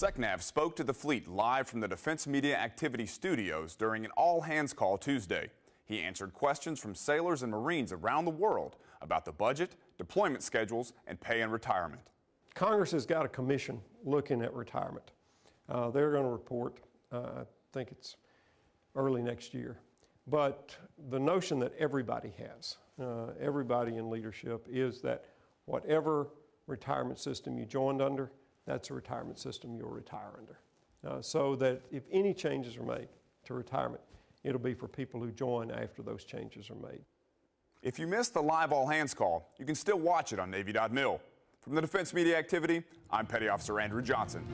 SECNAV spoke to the fleet live from the Defense Media Activity Studios during an all-hands call Tuesday. He answered questions from sailors and Marines around the world about the budget, deployment schedules, and pay and retirement. Congress has got a commission looking at retirement. Uh, they're going to report, uh, I think it's early next year. But the notion that everybody has, uh, everybody in leadership, is that whatever retirement system you joined under, that's a retirement system you'll retire under. Uh, so that if any changes are made to retirement, it'll be for people who join after those changes are made. If you missed the live all hands call, you can still watch it on Navy.mil. From the Defense Media Activity, I'm Petty Officer Andrew Johnson.